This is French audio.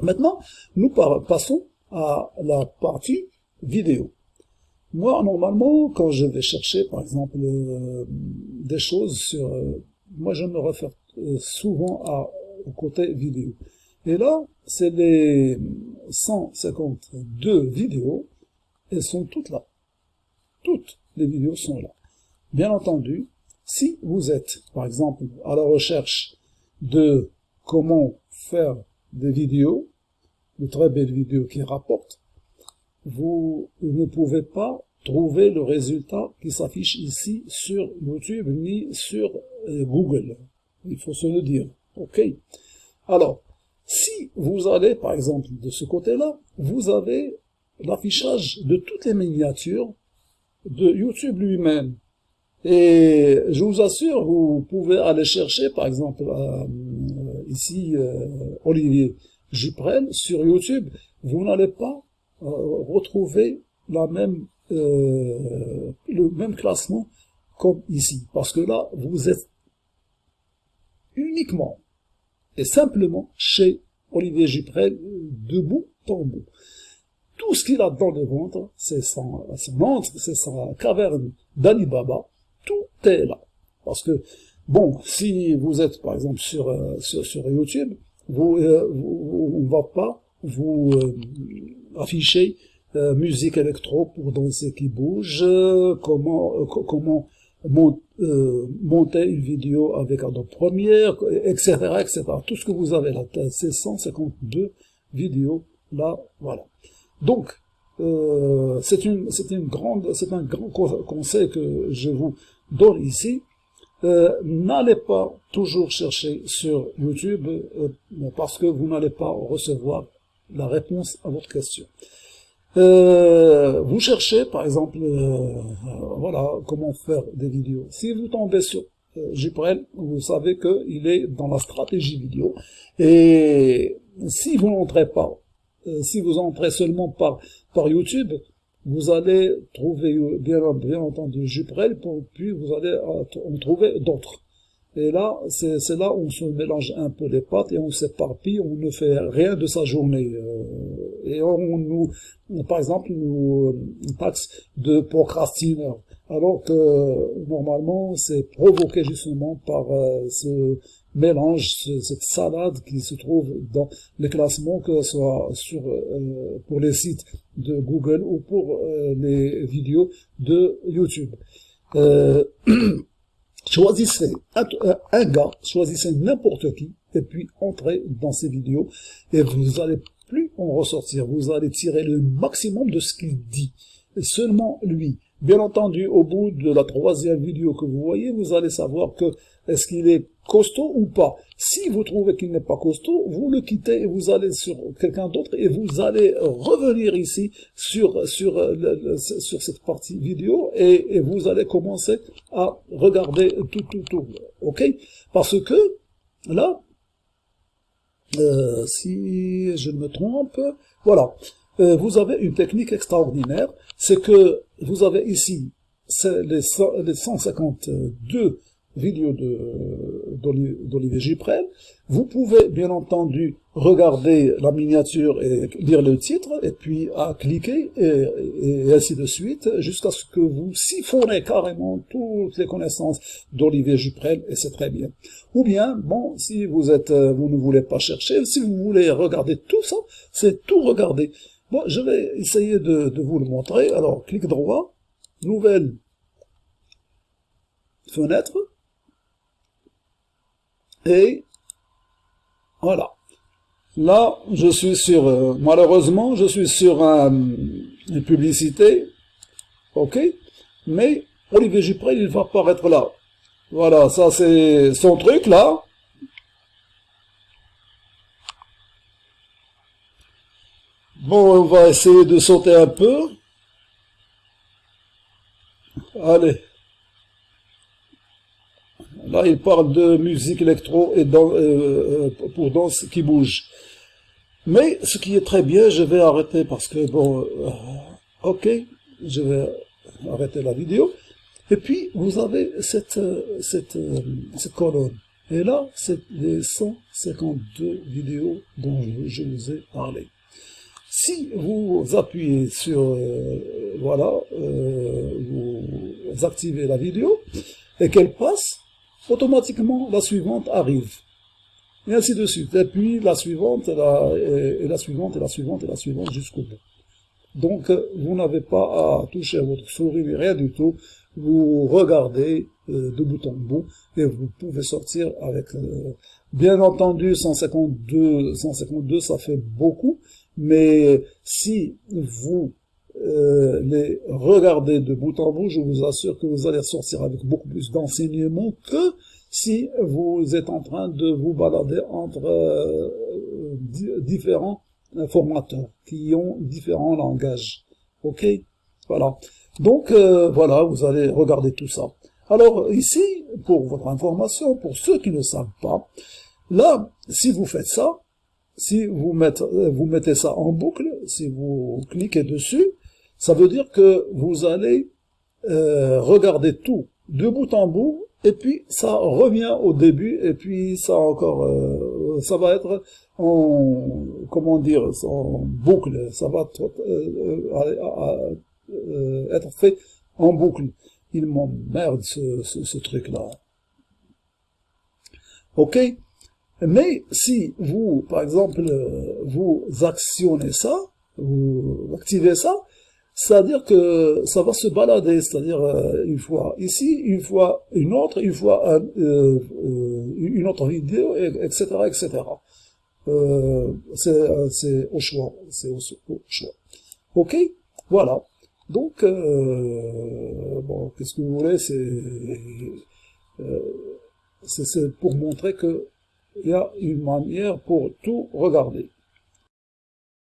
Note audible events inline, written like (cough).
Maintenant, nous passons à la partie vidéo. Moi, normalement, quand je vais chercher, par exemple, euh, des choses sur... Euh, moi, je me réfère euh, souvent à, au côté vidéo. Et là, c'est les 152 vidéos, elles sont toutes là. Toutes les vidéos sont là. Bien entendu, si vous êtes, par exemple, à la recherche de comment faire des vidéos, de très belles vidéos qui rapportent, vous ne pouvez pas trouver le résultat qui s'affiche ici sur YouTube ni sur euh, Google. Il faut se le dire. OK Alors, si vous allez, par exemple, de ce côté-là, vous avez l'affichage de toutes les miniatures de YouTube lui-même. Et je vous assure, vous pouvez aller chercher, par exemple, euh, ici, euh, Olivier Juprel, sur YouTube, vous n'allez pas retrouver la même euh, le même classement comme ici. Parce que là, vous êtes uniquement et simplement chez Olivier Juprel de bout en bout. Tout ce qu'il a dans le ventre, c'est son, son c'est sa caverne d'Alibaba, tout est là. Parce que, bon, si vous êtes par exemple sur, euh, sur, YouTube, vous, euh, on va pas vous afficher euh, musique électro pour danser qui bouge, comment euh, comment euh, monter une vidéo avec Adobe Premiere, etc., etc. Tout ce que vous avez là, c'est 152 vidéos là, voilà. Donc, c'est une une grande c'est un grand conseil que je vous donne ici. N'allez pas toujours chercher sur YouTube parce que vous n'allez pas recevoir la réponse à votre question. Euh, vous cherchez, par exemple, euh, voilà, comment faire des vidéos. Si vous tombez sur euh, vous savez qu'il est dans la stratégie vidéo. Et si vous n'entrez pas, euh, si vous entrez seulement par, par YouTube, vous allez trouver, bien, bien entendu, Juprel, puis vous allez en trouver d'autres. Et là, c'est là où on se mélange un peu les pattes et on s'éparpille, on ne fait rien de sa journée. Euh, et on nous, par exemple, nous taxe de procrastineur. Alors que normalement, c'est provoqué justement par euh, ce mélange, cette salade qui se trouve dans les classements, que ce soit sur, euh, pour les sites de Google ou pour les vidéos de YouTube. (clears throat) Choisissez un, gars, choisissez n'importe qui, et puis entrez dans ces vidéos, et vous allez plus en ressortir. Vous allez tirer le maximum de ce qu'il dit. Seulement lui. Bien entendu, au bout de la troisième vidéo que vous voyez, vous allez savoir que est-ce qu'il est costaud ou pas. Si vous trouvez qu'il n'est pas costaud, vous le quittez et vous allez sur quelqu'un d'autre et vous allez revenir ici sur sur sur cette partie vidéo et, vous allez commencer à regarder tout tout tout. Ok? Parce que là, euh, si je ne me trompe, voilà, euh, vous avez une technique extraordinaire, c'est que vous avez ici les, les 152 vidéo d'Olivier Giprel. Vous pouvez bien entendu regarder la miniature et lire le titre, et puis à cliquer, et, ainsi de suite, jusqu'à ce que vous siphonnez carrément toutes les connaissances d'Olivier Juprel, et c'est très bien. Ou bien, bon, si vous êtes, euh, vous ne voulez pas chercher, si vous voulez regarder tout ça, c'est tout regarder. Bon, je vais essayer de, vous le montrer. Alors, clic droit, nouvelle fenêtre, et voilà. Là, je suis sur, euh, malheureusement, je suis sur une publicité, ok, mais Olivier Jupré, il va apparaître là. Voilà, ça c'est son truc là. Bon, on va essayer de sauter un peu. Allez. Là, il parle de musique électro et euh, euh, pour danse qui bouge. Mais ce qui est très bien, je vais arrêter parce que, bon, euh, ok, je vais arrêter la vidéo. Et puis, vous avez cette, cette, cette colonne. Et là, c'est les 152 vidéos dont je vous ai parlé. Si vous appuyez sur, euh, voilà, euh, vous activez la vidéo et qu'elle passe, automatiquement la suivante arrive. Et ainsi de suite. Et puis la suivante, et la, et la suivante, et la suivante, et la suivante jusqu'au bout. Donc, vous n'avez pas à toucher votre souris, rien du tout. Vous regardez euh, de bout en bout et vous pouvez sortir avec... Euh, bien entendu, 152, 152, ça fait beaucoup, mais si vous euh, les regardez de bout en bout, je vous assure que vous allez sortir avec beaucoup plus d'enseignements que si vous êtes en train de vous balader entre différents formateurs qui ont différents langages. Ok? Voilà. Donc, euh, voilà, vous allez regarder tout ça. Alors, ici, pour votre information, pour ceux qui ne savent pas, là, si vous faites ça, si vous mettez, euh, vous mettez ça en boucle, si vous cliquez dessus, ça veut dire que vous allez euh, regarder tout de bout en bout, et puis ça revient au début, et puis ça encore, euh, ça va être en, comment dire, en boucle, ça va être, euh, être fait en boucle. Il m'emmerde ce, truc-là. Ok? Mais si vous, par exemple, vous actionnez ça, vous activez ça, c'est-à-dire que ça va se balader, c'est-à-dire euh, une fois ici, une fois une autre, une fois euh, euh une autre vidéo, etc., etc. C'est au choix, c'est au, au, choix. Ok, voilà. Donc, euh, bon, qu'est-ce que vous voulez, c'est pour montrer que il y a une manière pour tout regarder.